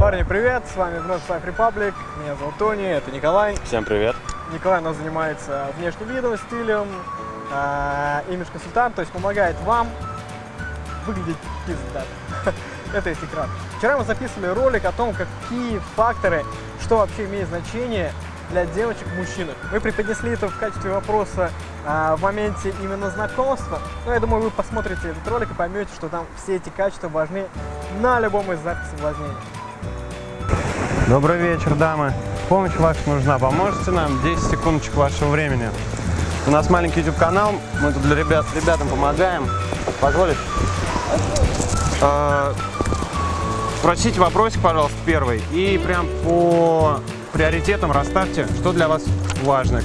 Парни, привет! С вами вновь Life Republic. Меня зовут Тони, это Николай. Всем привет. Николай у нас занимается внешним видом, стилем, э, имидж-консультант, то есть помогает вам выглядеть пиздато. Это если кратко. Вчера мы записывали ролик о том, какие факторы, что вообще имеет значение для девочек в мужчинах. Мы преподнесли это в качестве вопроса а, в моменте именно знакомства. Но я думаю, вы посмотрите этот ролик и поймете, что там все эти качества важны на любом из этапов соблазнения. Добрый вечер, дамы. Помощь ваша нужна. Поможете нам? 10 секундочек вашего времени. У нас маленький YouTube-канал. Мы тут для ребят, ребятам помогаем. Позволишь? А, Спросите вопросик, пожалуйста, первый. И прям по приоритетам расставьте, что для вас важно.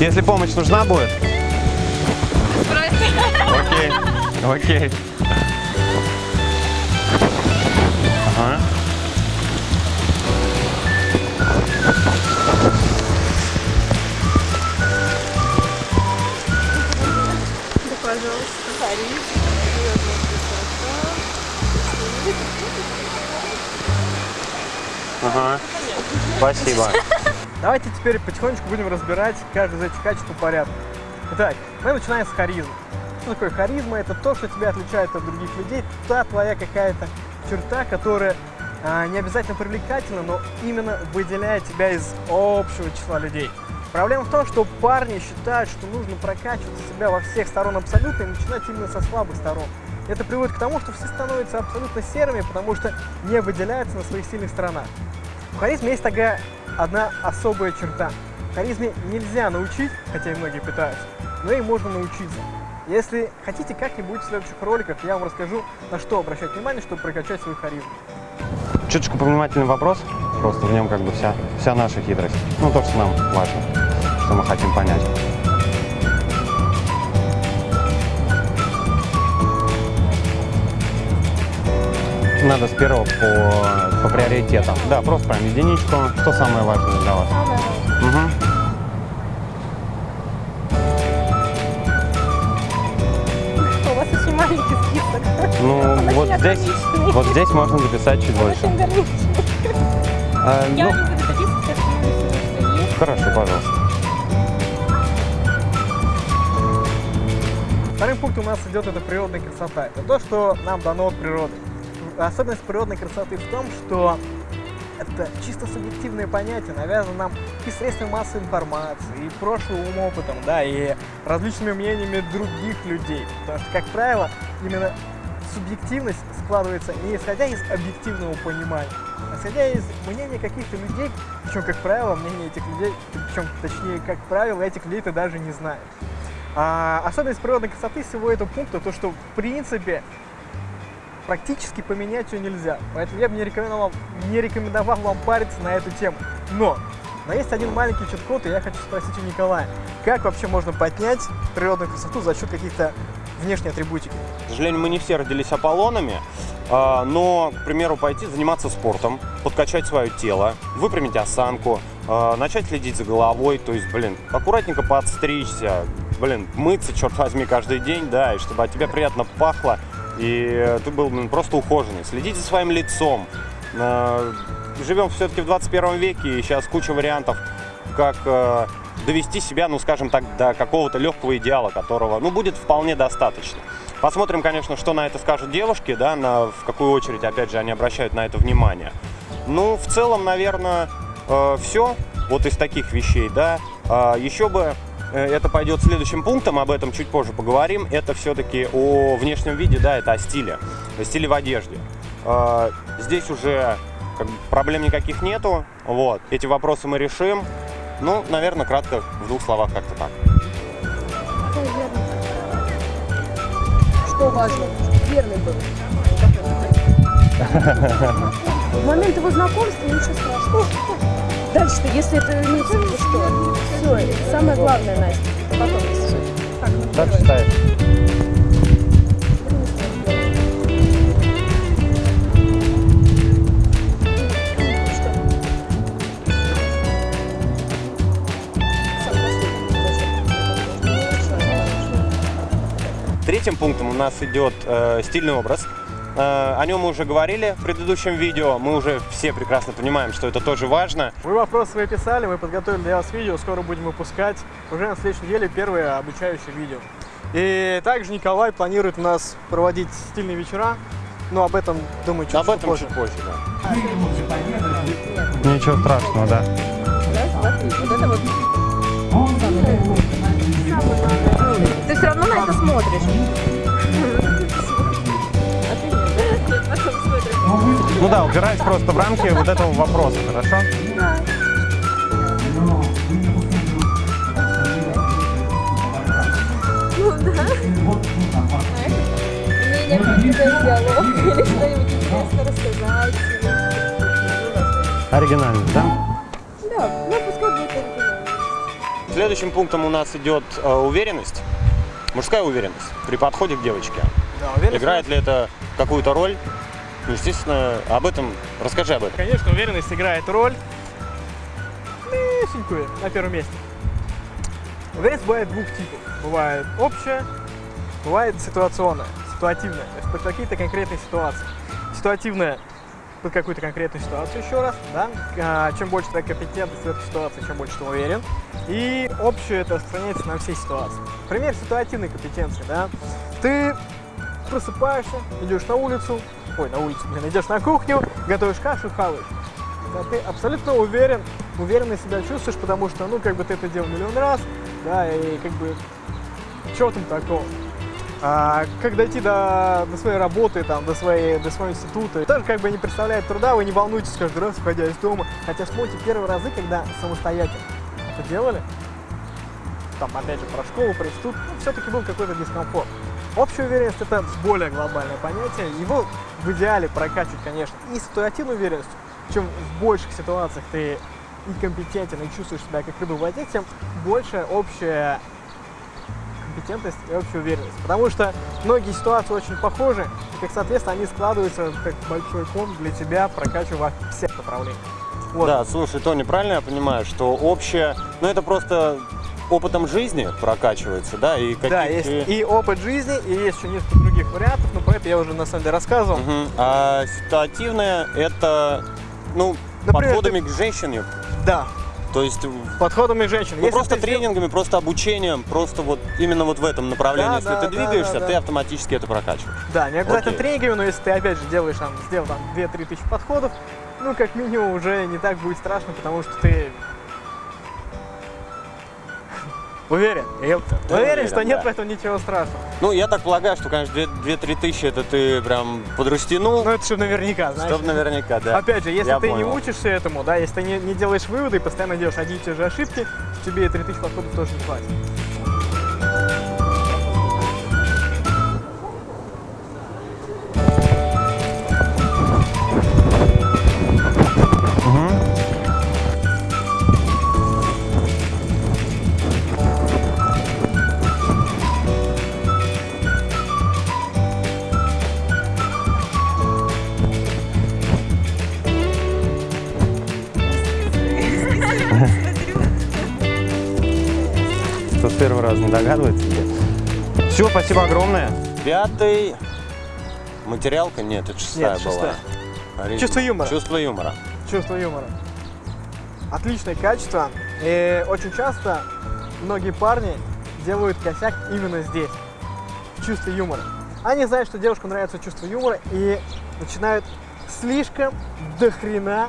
Если помощь нужна будет? Окей, окей. Ага. Да, пожалуйста. Харис. Ага. Спасибо. Давайте теперь потихонечку будем разбирать каждый из этих качеств по порядку. Итак, мы начинаем с харизмы. Что такое харизма? Это то, что тебя отличает от других людей, та твоя какая-то черта, которая а, не обязательно привлекательна, но именно выделяет тебя из общего числа людей. Проблема в том, что парни считают, что нужно прокачивать себя во всех сторон абсолютно и начинать именно со слабых сторон. Это приводит к тому, что все становятся абсолютно серыми, потому что не выделяются на своих сильных сторонах. В харизме есть такая одна особая черта. Харизме нельзя научить, хотя и многие пытаются, но ей можно научиться. Если хотите как-нибудь в следующих роликах, я вам расскажу, на что обращать внимание, чтобы прокачать свою харизму. Чуточку повнимательный вопрос. Просто в нем как бы вся, вся наша хитрость. Ну, то, что нам важно, что мы хотим понять. Надо с первого по, по приоритетам. Да, просто прям единичку. Что самое важное для вас? Мгм. У Ну, вот здесь, вот здесь можно записать чуть больше. А, Я ну, хорошо, пожалуйста. Вторым пунктом у нас идет это природная красота. Это то, что нам дано от природы. Особенность природной красоты в том, что это чисто субъективное понятие, навязано нам и средствами массовой информации, и прошлым опытом, да, и различными мнениями других людей. Потому что, как правило, именно субъективность складывается не исходя из объективного понимания, а исходя из мнения каких-то людей, причем, как правило, мнение этих людей, причем, точнее, как правило, этих людей ты даже не знаешь. А, особенность природной красоты всего этого пункта, то что, в принципе, практически поменять ее нельзя. Поэтому я бы не рекомендовал, не рекомендовал вам париться на эту тему. Но, но есть один маленький чит-код, и я хочу спросить у Николая, как вообще можно поднять природную красоту за счет каких-то внешней атрибутики? К сожалению, мы не все родились Аполлонами, а, но, к примеру, пойти заниматься спортом, подкачать свое тело, выпрямить осанку, а, начать следить за головой, то есть, блин, аккуратненько подстричься, блин, мыться, черт возьми, каждый день, да, и чтобы от тебя приятно пахло, и ты был блин, просто ухоженный. Следить за своим лицом. А, Живем все-таки в 21 веке, и сейчас куча вариантов, как довести себя, ну, скажем так, до какого-то легкого идеала, которого, ну, будет вполне достаточно. Посмотрим, конечно, что на это скажут девушки, да, на, в какую очередь, опять же, они обращают на это внимание. Ну, в целом, наверное, все вот из таких вещей, да. А, еще бы э, это пойдет следующим пунктом, об этом чуть позже поговорим. Это все-таки о внешнем виде, да, это о стиле, о стиле в одежде. А, Здесь уже как проблем никаких нету, вот. Эти вопросы мы решим. Ну, наверное, кратко, в двух словах, как-то так. Что важно? Верный был. В момент его знакомства ничего страшного. Дальше-то, если это в виду, что? Все, самое главное, Настя, потом все. Как считаешь? Третьим пунктом у нас идет э, стильный образ. Э, О нем мы уже говорили в предыдущем видео. Мы уже все прекрасно понимаем, что это тоже важно. Вы вопросы свои писали, мы подготовили для вас видео, скоро будем выпускать уже на следующей неделе первое обучающее видео. И также Николай планирует у нас проводить стильные вечера, но об этом, думаю, чуть, Об этом позже. чуть позже, да. Ничего страшного, да. Вот это вот. Ты все равно на это смотришь. Ну да, упираясь просто в рамки вот этого вопроса, хорошо? Ну да. Диалог или что-нибудь интересно рассказать. Оригинально? Да, Следующим пунктом у нас идет э, уверенность. Мужская уверенность при подходе к девочке. Да, Играет ли это какую-то роль? Ну, Естественно, об этом расскажи об этом. Конечно, уверенность играет роль малюсенькую на первом месте. Уверенность бывает двух типов. Бывает общая, бывает ситуационная, ситуативная. То есть под какие-то конкретные ситуации. Ситуативная под какую-то конкретную ситуацию еще раз, да. А, Чем больше твоя компетентность в этой ситуации, чем больше ты уверен. И общее это распространяется на все ситуации. Пример ситуативной компетенции, да. Ты просыпаешься, идешь на улицу, ой, на улицу, блин, идешь на кухню, готовишь кашу, хаваешь. Да, ты абсолютно уверен, уверенно себя чувствуешь, потому что, ну, как бы ты это делал миллион раз, да, и как бы, что там такого? А, как дойти до, до своей работы, там, до, своей, до своего института, тоже как бы не представляет труда, вы не волнуйтесь каждый раз, выходя из дома. Хотя вспомните первые разы, когда самостоятельно это делали, там, опять же, про школу, про институт, ну, все-таки был какой-то дискомфорт. Общая уверенность – это более глобальное понятие. Его в идеале прокачивать, конечно, и ситуативной уверенностью. Чем в больших ситуациях ты и компетентен, и чувствуешь себя как рыба в воде, тем больше общая компетентность и общая уверенность. Потому что многие ситуации очень похожи, и, как соответственно, они складываются как большой ком для тебя, прокачивая во всех направлениях. Вот. Да, слушай, Тони, правильно я понимаю, что общее, ну это просто опытом жизни прокачивается, да, и какие Да, есть и опыт жизни, и есть еще несколько других вариантов, но про это я уже на самом деле рассказывал. Мгм. А ситуативное это, ну, Например, подходами к женщине, Да, то есть подходами к женщинам. ну, Если просто ты тренингами, просто обучением, просто вот именно вот в этом направлении, Да, если да, ты двигаешься, да, ты да. автоматически это прокачиваешь. Да, не обязательно Окей. тренингами, но если ты опять же делаешь там, сделал там 2-3 тысячи подходов, ну как минимум уже не так будет страшно, потому что ты уверен. уверен, уверен, что нет да. в этом ничего страшного. Ну, я так полагаю, что, конечно, 2-3 тысячи это ты прям подрастянул, Ну это чтобы наверняка, знаешь. чтобы наверняка, да. Опять же, если Я ты не понял. учишься этому, да, если ты не, не делаешь выводы и постоянно делаешь одни и те же ошибки, тебе и 3000 подходов тоже не хватит. Догадывается? Все, спасибо огромное. Пятый материалка? Нет, это шестая Нет, была. шестая. Чувство юмора. Чувство юмора. Чувство юмора. Отличное качество. И очень часто многие парни делают косяк именно здесь, в чувстве юмора. Они знают, что девушкам нравится чувство юмора и начинают слишком до хрена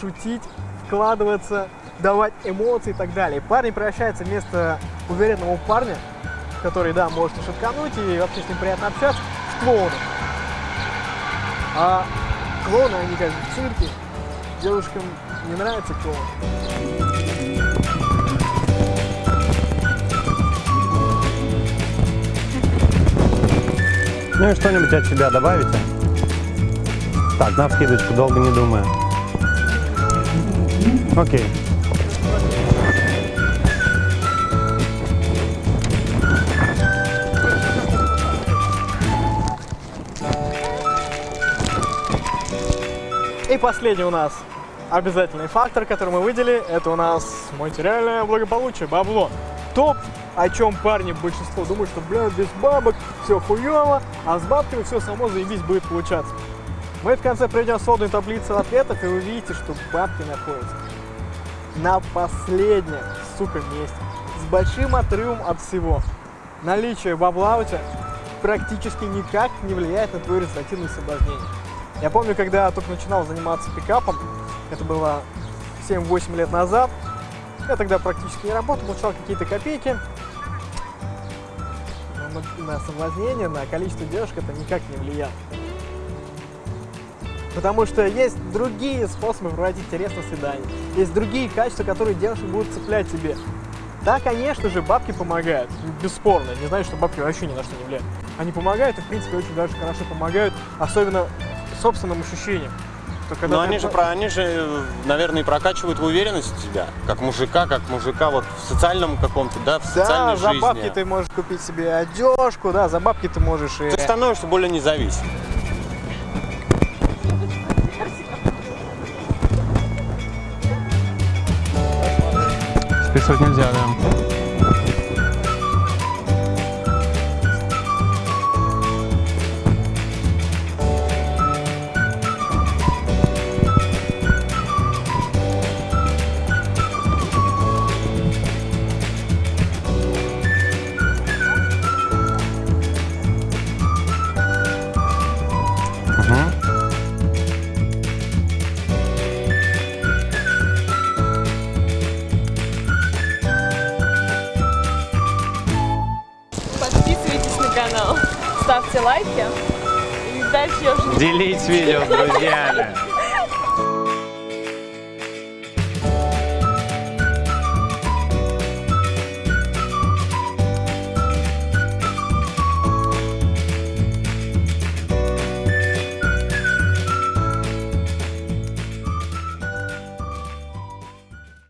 шутить, вкладываться, давать эмоции и так далее. И парень превращается вместо уверенного парня, который, да, может и шуткануть, и вообще с ним приятно общаться, в клоуна. А клоуны, они как бы в цирке, девушкам не нравится клоун. Ну и что-нибудь от себя добавите? Так, на скидочку, долго не думая. Окей. Последний у нас обязательный фактор, который мы выделили, это у нас материальное благополучие, бабло. Топ о чем парни большинство думают, что, бля, без бабок все хуево, а с бабками все само заебись будет получаться. Мы в конце пройдем сводную таблицу ответов, и вы увидите, что бабки находятся на последнем, сука, месте. С большим отрывом от всего. Наличие бабла у тебя практически никак не влияет на твое результативное соблазнение. Я помню, когда я только начинал заниматься пикапом, это было 7-8 лет назад, я тогда практически не работал, получал какие-то копейки. Но на, соблазнение, на количество девушек это никак не влияло. Потому что есть другие способы проводить интересное свидание. Есть другие качества, которые девушек будут цеплять тебе. Да, конечно же, бабки помогают, бесспорно. Не знаю, что бабки вообще ни на что не влияют. Они помогают и, в принципе, очень даже хорошо помогают, особенно собственным ощущениям. Но ты они же, про, они же, наверное, и прокачивают в уверенность в тебя, как мужика, как мужика вот в социальном каком-то, да, в Да, социальной за жизни. бабки ты можешь купить себе одежку, да, за бабки ты можешь и... Ты становишься более независим. Списывать нельзя, да. Дальше я уже Делись видео с друзьями.